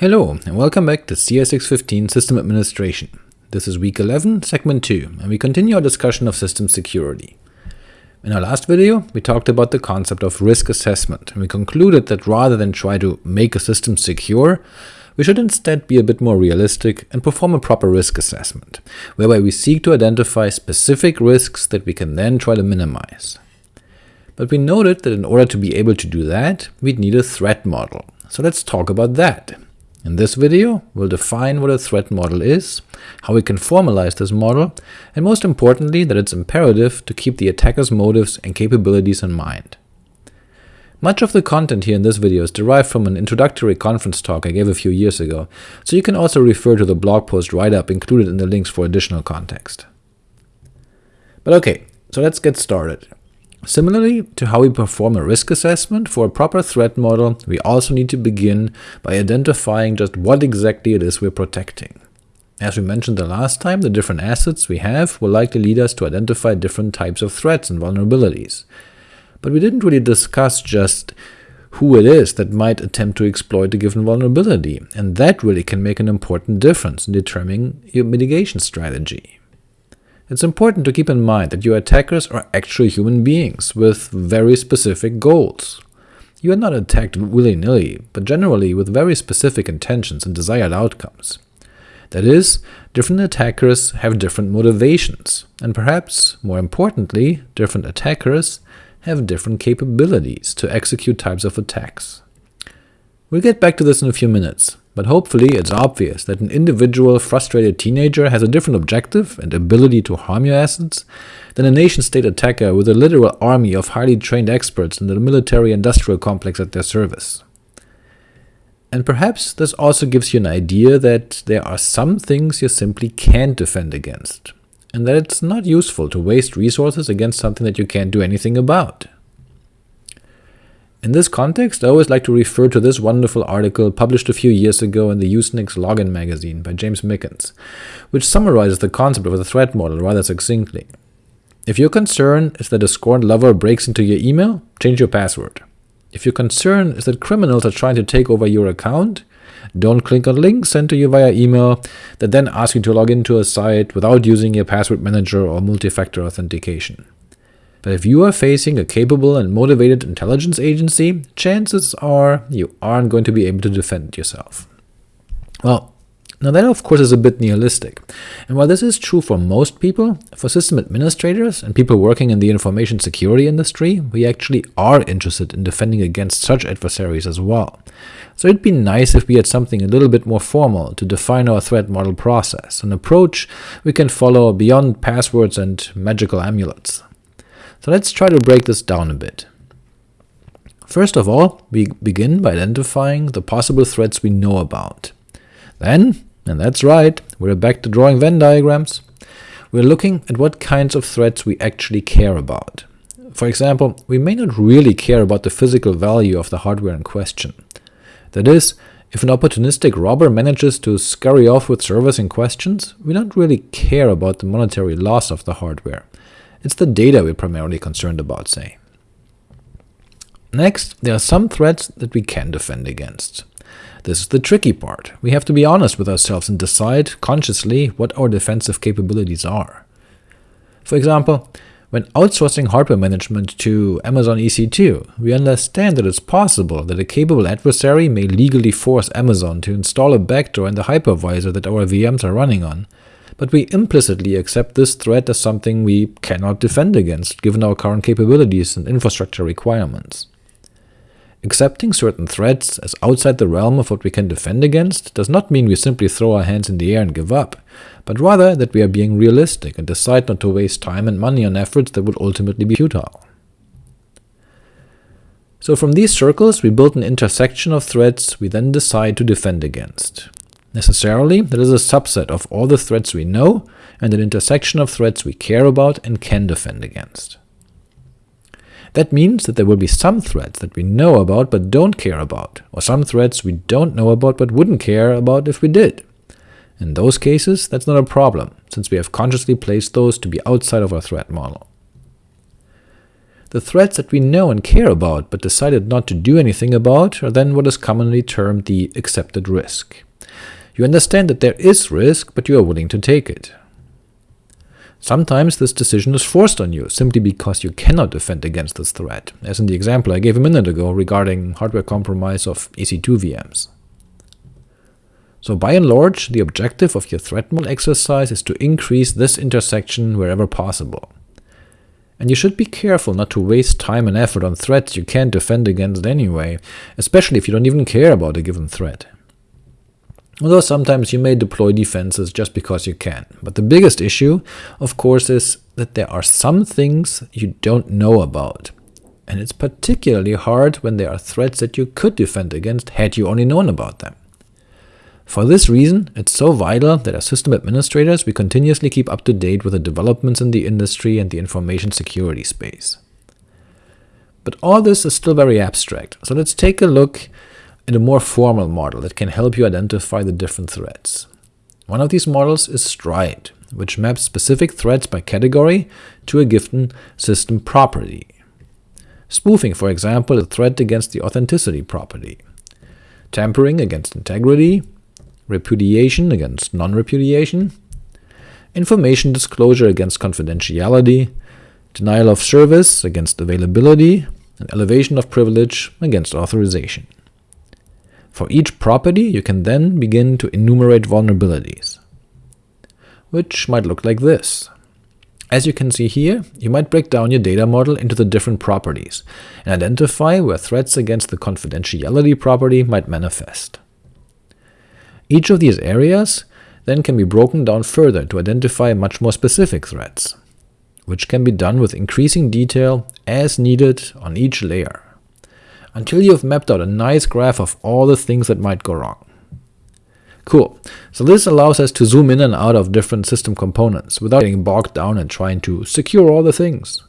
Hello, and welcome back to CS615 System Administration. This is week 11, segment 2, and we continue our discussion of system security. In our last video, we talked about the concept of risk assessment, and we concluded that rather than try to make a system secure, we should instead be a bit more realistic and perform a proper risk assessment, whereby we seek to identify specific risks that we can then try to minimize. But we noted that in order to be able to do that, we'd need a threat model, so let's talk about that. In this video, we'll define what a threat model is, how we can formalize this model, and most importantly that it's imperative to keep the attacker's motives and capabilities in mind. Much of the content here in this video is derived from an introductory conference talk I gave a few years ago, so you can also refer to the blog post write-up included in the links for additional context. But ok, so let's get started. Similarly to how we perform a risk assessment for a proper threat model, we also need to begin by identifying just what exactly it is we're protecting. As we mentioned the last time, the different assets we have will likely lead us to identify different types of threats and vulnerabilities. But we didn't really discuss just who it is that might attempt to exploit a given vulnerability, and that really can make an important difference in determining your mitigation strategy. It's important to keep in mind that your attackers are actual human beings with very specific goals. You are not attacked willy-nilly, but generally with very specific intentions and desired outcomes. That is, different attackers have different motivations, and perhaps, more importantly, different attackers have different capabilities to execute types of attacks. We'll get back to this in a few minutes, but hopefully it's obvious that an individual frustrated teenager has a different objective and ability to harm your assets than a nation-state attacker with a literal army of highly trained experts in the military-industrial complex at their service. And perhaps this also gives you an idea that there are some things you simply can't defend against, and that it's not useful to waste resources against something that you can't do anything about. In this context, I always like to refer to this wonderful article published a few years ago in the Usenix Login magazine by James Mickens, which summarizes the concept of the threat model rather succinctly. If your concern is that a scorned lover breaks into your email, change your password. If your concern is that criminals are trying to take over your account, don't click on links sent to you via email that then ask you to log into a site without using your password manager or multi-factor authentication. But if you are facing a capable and motivated intelligence agency, chances are you aren't going to be able to defend yourself. Well, now that of course is a bit nihilistic, and while this is true for most people, for system administrators and people working in the information security industry, we actually are interested in defending against such adversaries as well. So it'd be nice if we had something a little bit more formal to define our threat model process, an approach we can follow beyond passwords and magical amulets. So let's try to break this down a bit. First of all, we begin by identifying the possible threats we know about. Then, and that's right, we're back to drawing Venn diagrams, we're looking at what kinds of threats we actually care about. For example, we may not really care about the physical value of the hardware in question. That is, if an opportunistic robber manages to scurry off with servers in questions, we don't really care about the monetary loss of the hardware. It's the data we're primarily concerned about, say. Next, there are some threats that we can defend against. This is the tricky part. We have to be honest with ourselves and decide consciously what our defensive capabilities are. For example, when outsourcing hardware management to Amazon EC2, we understand that it's possible that a capable adversary may legally force Amazon to install a backdoor in the hypervisor that our VMs are running on, but we implicitly accept this threat as something we cannot defend against, given our current capabilities and infrastructure requirements. Accepting certain threats as outside the realm of what we can defend against does not mean we simply throw our hands in the air and give up, but rather that we are being realistic and decide not to waste time and money on efforts that would ultimately be futile. So from these circles we build an intersection of threats we then decide to defend against. Necessarily, that is a subset of all the threats we know, and an intersection of threats we care about and can defend against. That means that there will be some threats that we know about but don't care about, or some threats we don't know about but wouldn't care about if we did. In those cases, that's not a problem, since we have consciously placed those to be outside of our threat model. The threats that we know and care about but decided not to do anything about are then what is commonly termed the accepted risk. You understand that there is risk, but you are willing to take it. Sometimes this decision is forced on you, simply because you cannot defend against this threat, as in the example I gave a minute ago regarding hardware compromise of EC2 VMs. So by and large, the objective of your threat model exercise is to increase this intersection wherever possible. And you should be careful not to waste time and effort on threats you can't defend against anyway, especially if you don't even care about a given threat. Although sometimes you may deploy defenses just because you can, but the biggest issue, of course, is that there are some things you don't know about, and it's particularly hard when there are threats that you could defend against had you only known about them. For this reason, it's so vital that as system administrators we continuously keep up to date with the developments in the industry and the information security space. But all this is still very abstract, so let's take a look at a more formal model that can help you identify the different threats. One of these models is STRIDE, which maps specific threats by category to a given system property. Spoofing, for example, a threat against the authenticity property. Tampering against integrity, repudiation against non-repudiation, information disclosure against confidentiality, denial of service against availability, and elevation of privilege against authorization. For each property, you can then begin to enumerate vulnerabilities, which might look like this. As you can see here, you might break down your data model into the different properties, and identify where threats against the confidentiality property might manifest. Each of these areas then can be broken down further to identify much more specific threats, which can be done with increasing detail as needed on each layer, until you have mapped out a nice graph of all the things that might go wrong. Cool, so this allows us to zoom in and out of different system components without getting bogged down and trying to secure all the things.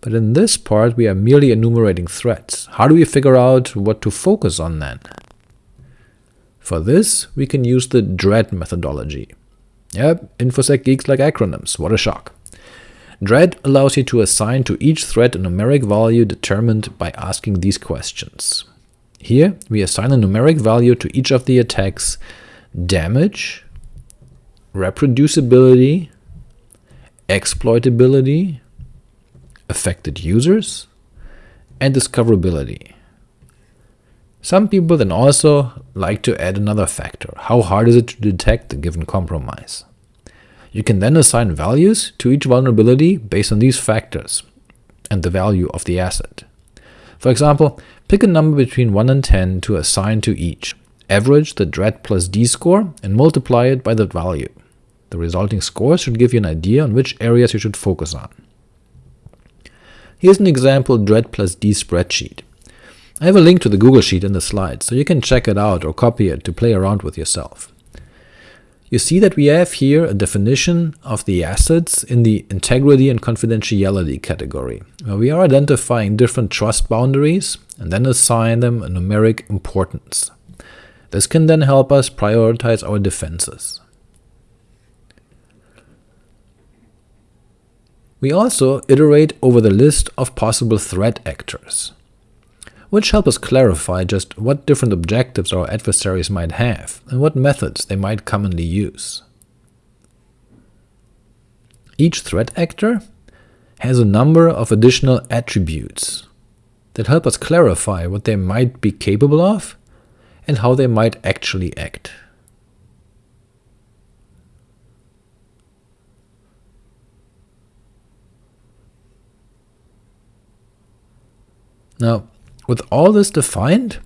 But in this part we are merely enumerating threats. How do we figure out what to focus on then? For this, we can use the DREAD methodology. Yep, InfoSec geeks like acronyms, what a shock. DREAD allows you to assign to each threat a numeric value determined by asking these questions. Here, we assign a numeric value to each of the attacks damage, reproducibility, exploitability, affected users, and discoverability. Some people then also like to add another factor, how hard is it to detect a given compromise. You can then assign values to each vulnerability based on these factors and the value of the asset. For example, pick a number between 1 and 10 to assign to each, average the DREAD plus D score, and multiply it by that value. The resulting score should give you an idea on which areas you should focus on. Here's an example DREAD plus D spreadsheet. I have a link to the Google Sheet in the slides, so you can check it out or copy it to play around with yourself. You see that we have here a definition of the assets in the integrity and confidentiality category, where we are identifying different trust boundaries and then assign them a numeric importance. This can then help us prioritize our defenses. We also iterate over the list of possible threat actors which help us clarify just what different objectives our adversaries might have, and what methods they might commonly use. Each threat actor has a number of additional attributes that help us clarify what they might be capable of and how they might actually act. Now, with all this defined,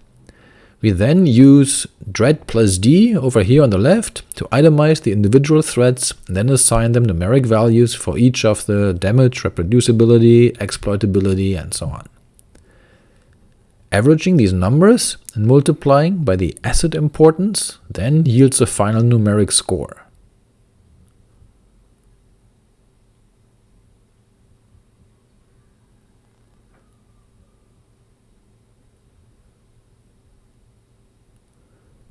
we then use DREAD plus D over here on the left to itemize the individual threads and then assign them numeric values for each of the damage, reproducibility, exploitability, and so on. Averaging these numbers and multiplying by the asset importance then yields a final numeric score.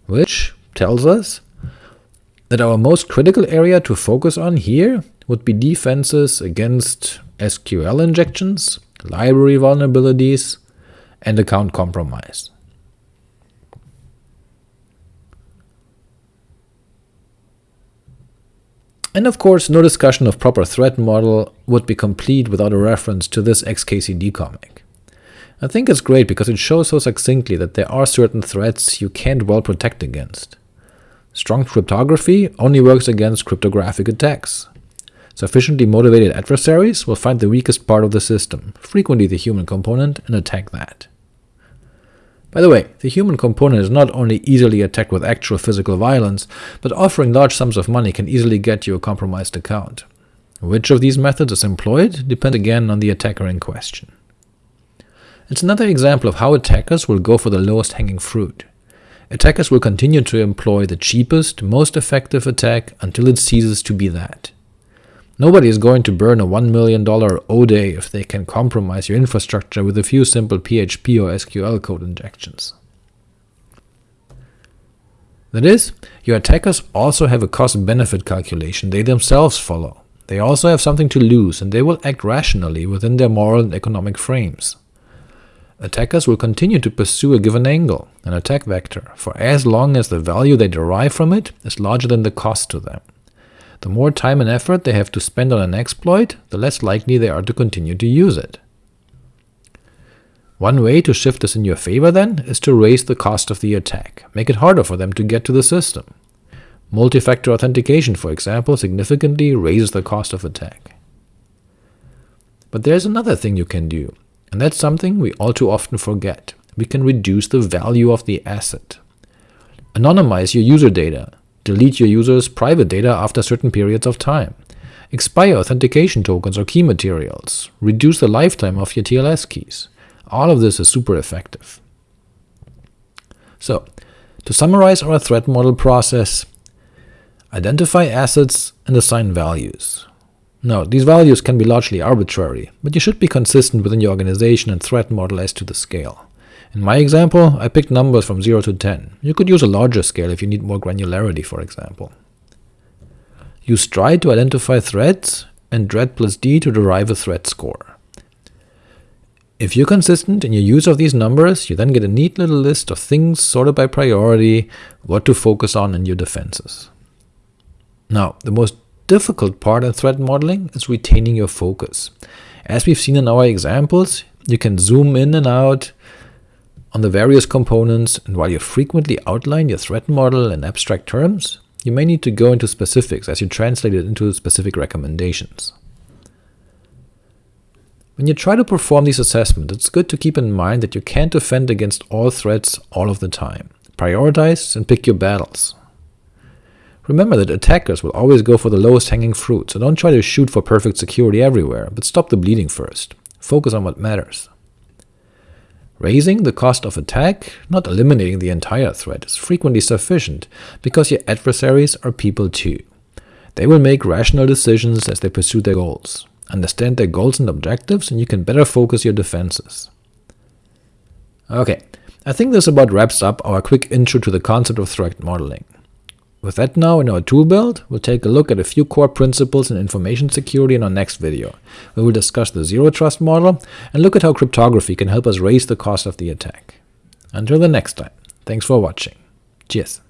Which tells us that our most critical area to focus on here would be defenses against SQL injections, library vulnerabilities, and account compromise. And of course, no discussion of proper threat model would be complete without a reference to this XKCD comic. I think it's great because it shows so succinctly that there are certain threats you can't well protect against. Strong cryptography only works against cryptographic attacks. Sufficiently motivated adversaries will find the weakest part of the system, frequently the human component, and attack that. By the way, the human component is not only easily attacked with actual physical violence, but offering large sums of money can easily get you a compromised account. Which of these methods is employed depends again on the attacker in question. It's another example of how attackers will go for the lowest hanging fruit. Attackers will continue to employ the cheapest, most effective attack until it ceases to be that. Nobody is going to burn a $1 million O-Day if they can compromise your infrastructure with a few simple PHP or SQL code injections. That is, your attackers also have a cost-benefit calculation they themselves follow. They also have something to lose, and they will act rationally within their moral and economic frames. Attackers will continue to pursue a given angle, an attack vector, for as long as the value they derive from it is larger than the cost to them. The more time and effort they have to spend on an exploit, the less likely they are to continue to use it. One way to shift this in your favor, then, is to raise the cost of the attack, make it harder for them to get to the system. Multi-factor authentication, for example, significantly raises the cost of attack. But there's another thing you can do, and that's something we all too often forget. We can reduce the value of the asset. Anonymize your user data, delete your user's private data after certain periods of time, expire authentication tokens or key materials, reduce the lifetime of your TLS keys. All of this is super effective. So, to summarize our threat model process, identify assets and assign values. Now, these values can be largely arbitrary, but you should be consistent within your organization and threat model as to the scale. In my example, I picked numbers from 0 to 10. You could use a larger scale if you need more granularity, for example. Use Stride to identify threats, and DREAD plus D to derive a threat score. If you're consistent in your use of these numbers, you then get a neat little list of things sorted by priority, what to focus on in your defenses. Now, the most difficult part in threat modeling is retaining your focus. As we've seen in our examples, you can zoom in and out, on the various components, and while you frequently outline your threat model in abstract terms, you may need to go into specifics as you translate it into specific recommendations. When you try to perform these assessments, it's good to keep in mind that you can't defend against all threats all of the time. Prioritize and pick your battles. Remember that attackers will always go for the lowest hanging fruit, so don't try to shoot for perfect security everywhere, but stop the bleeding first. Focus on what matters. Raising the cost of attack, not eliminating the entire threat, is frequently sufficient, because your adversaries are people too. They will make rational decisions as they pursue their goals. Understand their goals and objectives, and you can better focus your defenses. Ok, I think this about wraps up our quick intro to the concept of threat modeling. With that now in our tool belt, we'll take a look at a few core principles in information security in our next video, where we'll discuss the zero trust model and look at how cryptography can help us raise the cost of the attack. Until the next time, thanks for watching. Cheers.